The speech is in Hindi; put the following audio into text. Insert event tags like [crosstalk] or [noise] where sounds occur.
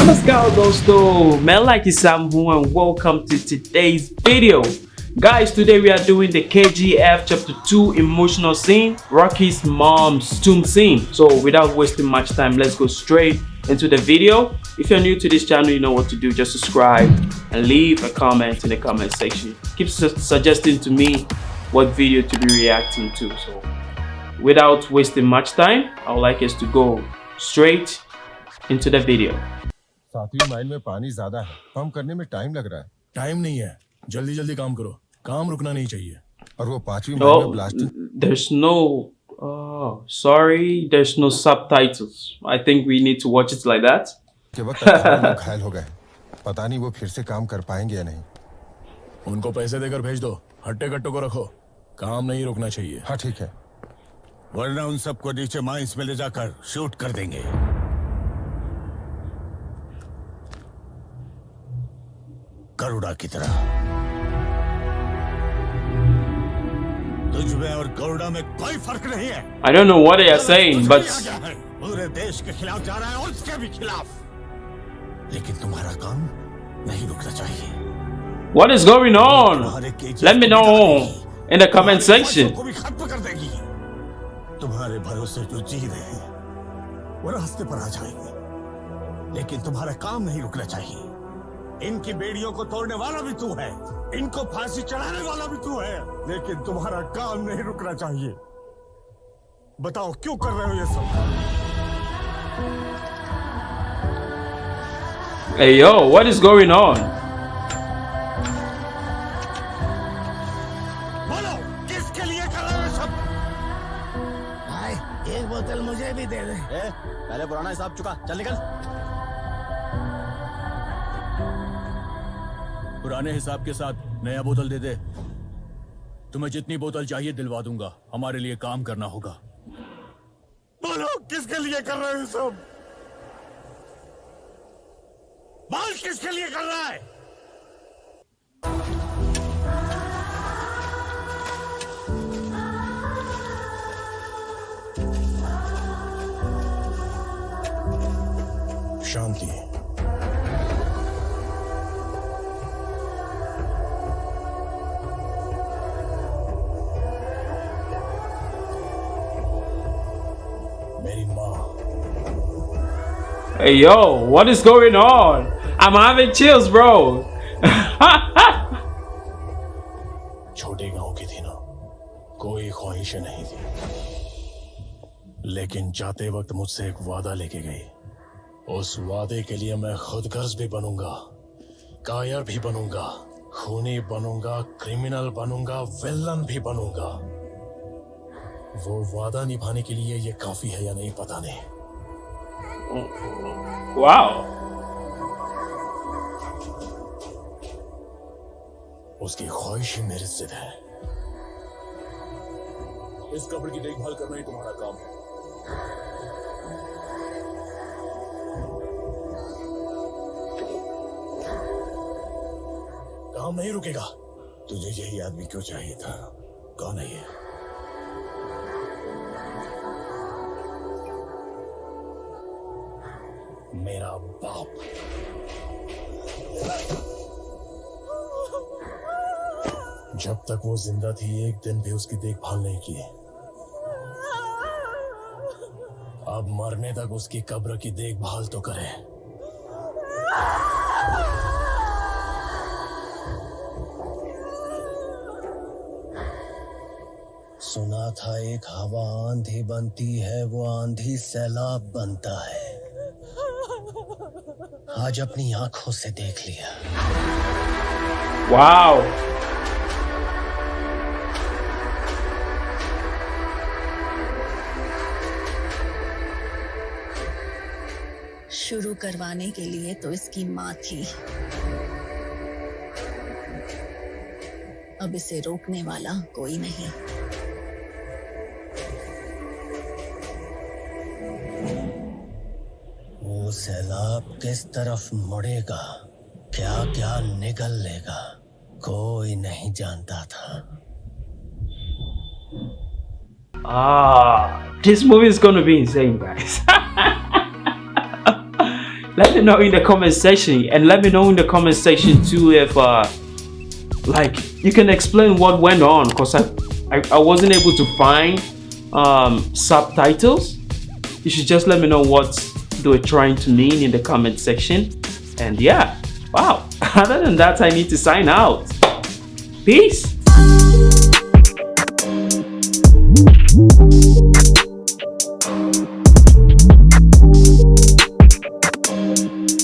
Namaskar dosto, मैं like Sam Hu and welcome to today's video. Guys, today we are doing the KGF chapter 2 emotional scene, Rocky's mom's tomb scene. So without wasting much time, let's go straight into the video. If you're new to this channel, you know what to do. Just subscribe and leave a comment in the comment section. Keep su suggesting to me what video to be reacting to. So without wasting much time, I would like us to go straight into the video. सातवीं माइल में पानी ज़्यादा है। पंप करने में टाइम लग रहा है। टाइम नहीं है। जल्दी जल्दी काम करो। काम रुकना नहीं चाहिए। और वो पांचवी माइल में blasting there's no. Oh, sorry, there's no subtitles. I think we need to watch it like that. के वक्त [laughs] घायल हो गए पता नहीं वो फिर से काम कर पाएँगे या नहीं। उनको पैसे देकर भेज दो। हट्टे कट्टों को रखो। काम नहीं रुकना चाहिए। हाँ ठीक है। वरना उन सबको नीचे माइंस में ले जाकर शूट कर देंगे। गरुड़ा की तरह तुझ में और गरुड़ा में कोई फ़र्क नहीं है I don't know what they are saying, but कुछ भी आ गया है, पूरे देश के खिलाफ जा रहा है और उसके भी खिलाफ लेकिन तुम्हारा काम नहीं रुकना चाहिए what is going on? तुम्हारे केजीएफ Let me को know मिटा देगी। in the comment तुम्हारे section. को भी खत्म कर देगी तुम्हारे भरोसे जो जी रहे हैं वो रास्ते पर आ जाएँगे लेकिन तुम्हारा काम नहीं रुकना चाहिए इनकी बेड़ियों को तोड़ने वाला भी तू है। इनको फांसी चढ़ाने वाला भी तू है। लेकिन तुम्हारा काम नहीं रुकना चाहिए। बताओ क्यों कर रहे हो ये सब? Hey yo, what is going on? बोलो किसके लिए कर रहे हो सब? भाई एक बोतल मुझे भी दे दे। ए, पहले पुराना हिसाब चुका। चल निकल। पुराने हिसाब के साथ नया बोतल दे दे। तुम्हें जितनी बोतल चाहिए दिलवा दूँगा। हमारे लिए काम करना होगा। बोलो किसके लिए कर रहे हो सब? बोल किसके लिए कर रहा है? शांति। Hey yo, what is going on? I'm having chills, bro. [laughs] छोटे गाँव की थी ना कोई ख्वाहिशें नहीं थी लेकिन जाते वक्त मुझसे एक वादा लेके गई उस वादे के लिए मैं खुद गर्ज भी बनूँगा कायर भी बनूँगा खूनी बनूँगा क्रिमिनल बनूँगा विलन भी बनूँगा वो वादा निभाने के लिए ये काफ़ी है या नहीं पता नहीं wow. उसकी ख्वाहिश ही मेरी जिद है। इस कब्र की देखभाल करना ही तुम्हारा काम है। काम नहीं रुकेगा। तुझे यही आदमी क्यों चाहिए था? कौन है ये? मेरा बाप। जब तक वो ज़िंदा थी, एक दिन भी उसकी देखभाल नहीं की। अब मरने तक उसकी कब्र की देखभाल तो करे। सुना था एक हवा आंधी बनती है, वो आंधी सैलाब बनता है। आज अपनी आँखों से देख लिया। वाओ। शुरू करवाने के लिए तो इसकी माँ थी। अब इसे रोकने वाला कोई नहीं। वो सैलाब किस तरफ मुड़ेगा क्या क्या निकल लेगा कोई नहीं जानता था Ah, this movie is gonna be insane, guys. [laughs] let me know in the comment section and let me know in the comment section too if uh like you can explain what went on because I, I i wasn't able to find um subtitles you should just let me know what they were trying to mean in the comment section. And yeah wow. [laughs] Other than that i need to sign out. Peace